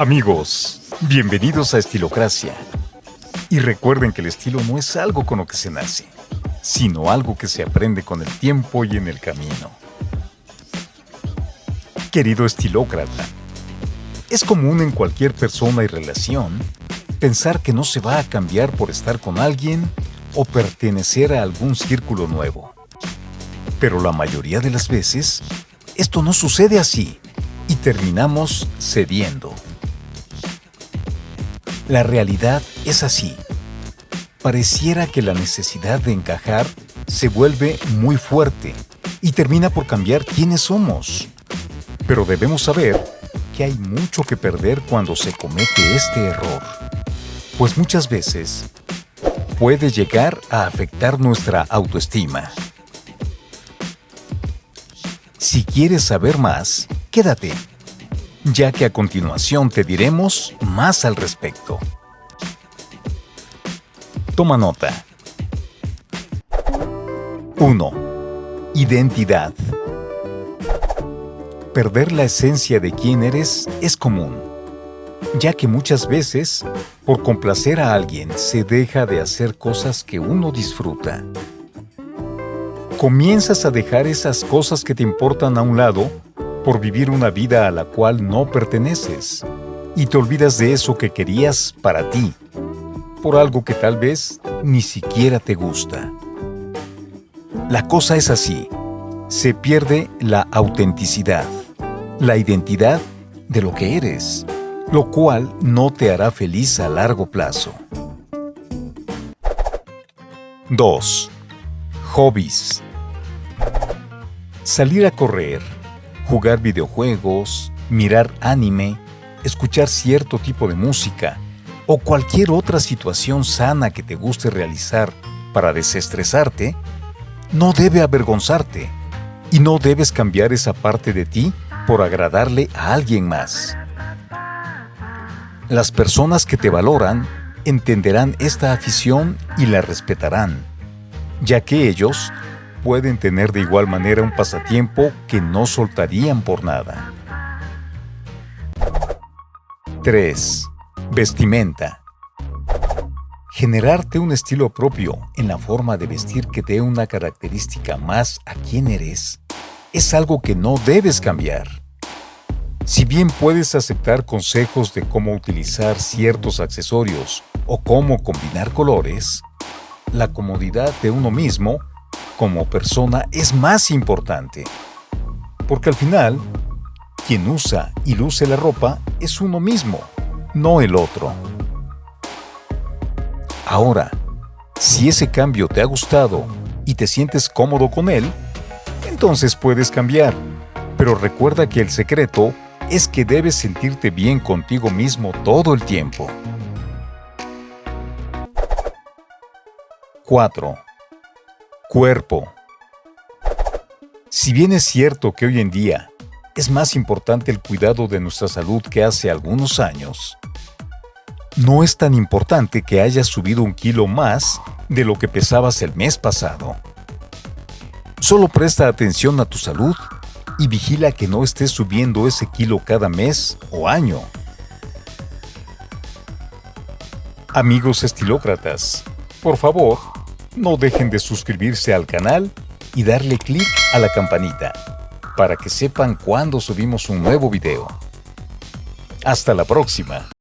Amigos, bienvenidos a Estilocracia. Y recuerden que el estilo no es algo con lo que se nace, sino algo que se aprende con el tiempo y en el camino. Querido estilócrata, es común en cualquier persona y relación pensar que no se va a cambiar por estar con alguien o pertenecer a algún círculo nuevo. Pero la mayoría de las veces, esto no sucede así y terminamos cediendo. La realidad es así. Pareciera que la necesidad de encajar se vuelve muy fuerte y termina por cambiar quiénes somos. Pero debemos saber que hay mucho que perder cuando se comete este error, pues muchas veces puede llegar a afectar nuestra autoestima. Si quieres saber más, quédate ya que a continuación te diremos más al respecto. Toma nota. 1. Identidad. Perder la esencia de quién eres es común, ya que muchas veces, por complacer a alguien, se deja de hacer cosas que uno disfruta. Comienzas a dejar esas cosas que te importan a un lado por vivir una vida a la cual no perteneces y te olvidas de eso que querías para ti, por algo que tal vez ni siquiera te gusta. La cosa es así, se pierde la autenticidad, la identidad de lo que eres, lo cual no te hará feliz a largo plazo. 2. Hobbies. Salir a correr, jugar videojuegos, mirar anime, escuchar cierto tipo de música o cualquier otra situación sana que te guste realizar para desestresarte, no debe avergonzarte y no debes cambiar esa parte de ti por agradarle a alguien más. Las personas que te valoran entenderán esta afición y la respetarán, ya que ellos pueden tener de igual manera un pasatiempo que no soltarían por nada. 3. Vestimenta. Generarte un estilo propio en la forma de vestir que dé una característica más a quién eres es algo que no debes cambiar. Si bien puedes aceptar consejos de cómo utilizar ciertos accesorios o cómo combinar colores, la comodidad de uno mismo como persona es más importante. Porque al final, quien usa y luce la ropa es uno mismo, no el otro. Ahora, si ese cambio te ha gustado y te sientes cómodo con él, entonces puedes cambiar. Pero recuerda que el secreto es que debes sentirte bien contigo mismo todo el tiempo. 4. Cuerpo. Si bien es cierto que hoy en día es más importante el cuidado de nuestra salud que hace algunos años, no es tan importante que hayas subido un kilo más de lo que pesabas el mes pasado. Solo presta atención a tu salud y vigila que no estés subiendo ese kilo cada mes o año. Amigos estilócratas, por favor, no dejen de suscribirse al canal y darle clic a la campanita para que sepan cuando subimos un nuevo video. Hasta la próxima.